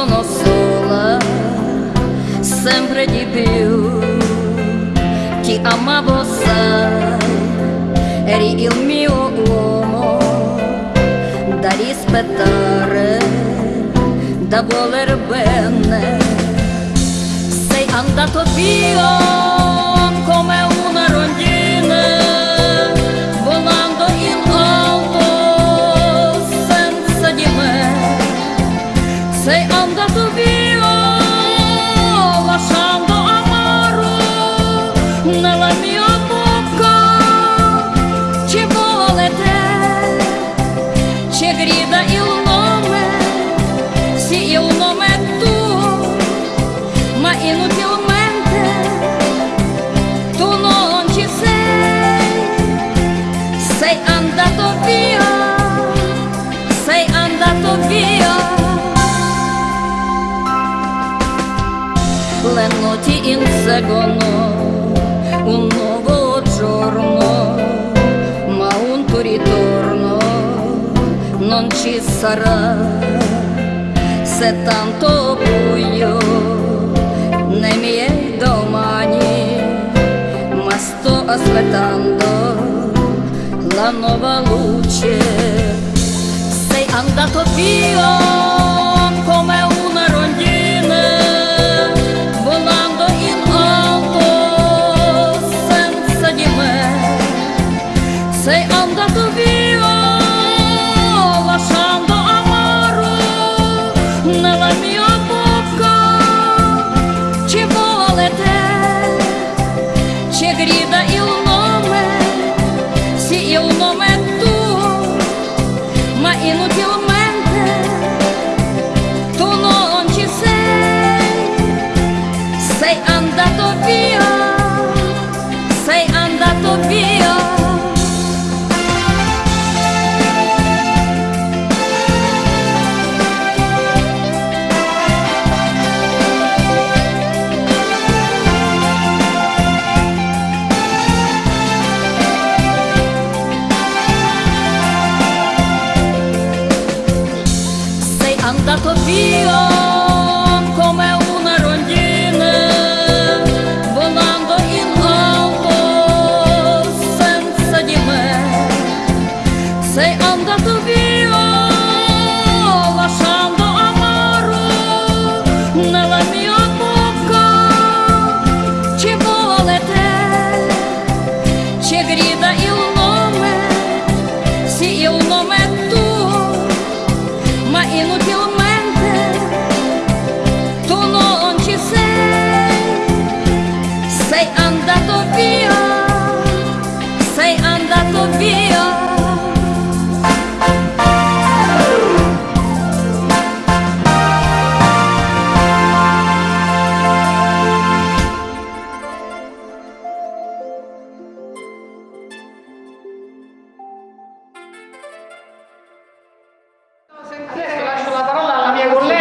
sono sola, sempre di più. Ti amavo, sai, eri il mio uomo da rispettare, da voler bene. Sei andato via grida il nome, sì il nome è tuo, ma inutilmente tu non ci sei, sei andato via, sei andato via. Le notti inseguono ci sarà. Se tanto buio nei miei domani, ma sto aspettando la nuova luce. Sei andato via come una rondine, volando in alto senza di me. Sei andato via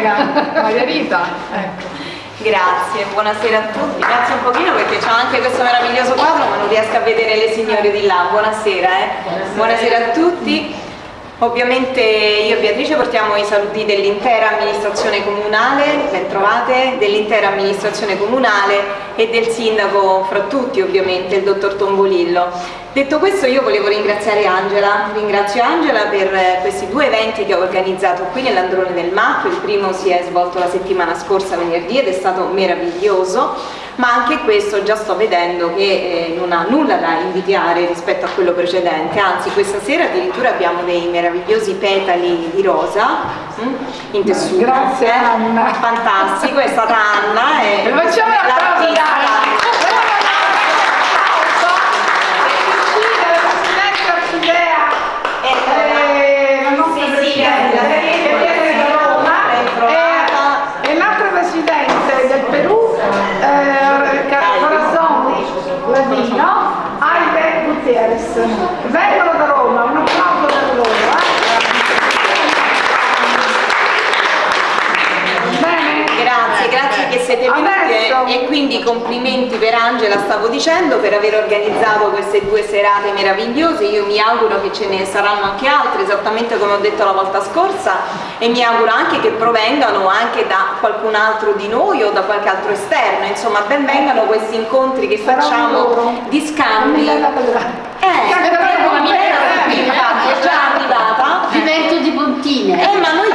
mia collega Maria Rita. Ecco. Grazie, buonasera a tutti. Grazie un pochino perché c'ho anche questo meraviglioso quadro ma non riesco a vedere le signore di là. Buonasera, eh. Buonasera a tutti. Ovviamente io e Beatrice portiamo i saluti dell'intera amministrazione comunale, ben trovate, dell'intera amministrazione comunale e del sindaco fra tutti ovviamente, il dottor Tombolillo. Detto questo io volevo ringraziare Angela, ringrazio Angela per eh, questi due eventi che ho organizzato qui nell'Androne del Mappo, il primo si è svolto la settimana scorsa venerdì ed è stato meraviglioso, ma anche questo già sto vedendo che eh, non ha nulla da invidiare rispetto a quello precedente, anzi questa sera addirittura abbiamo dei meravigliosi petali di rosa mm, in tessuto. Grazie, eh. Anna. Fantastico, è stata Anna e facciamo un applauso ad Anna. Presidente Orchidea, eh, la nostra Sì, sì, presidente, la- che viene da Roma, Ben trovata. e, e l'altro presidente del Perù, eh, Ca- Corazon Ladino, Aide Gutierrez. Vengono da Roma, un applauso per loro. eh. Bene? Grazie, grazie che siete venuti Adesso- e quindi complimenti per Angela, stavo dicendo, per aver organizzato queste due serate meravigliose, io mi auguro che ce ne saranno anche altre, esattamente come ho detto la volta scorsa, e mi auguro anche che provengano anche da qualcun altro di noi o da qualche altro esterno, insomma ben vengano questi incontri che facciamo di scambi. Eh, perché la bambina era già arrivata. Diverto di puntine. Eh, ma noi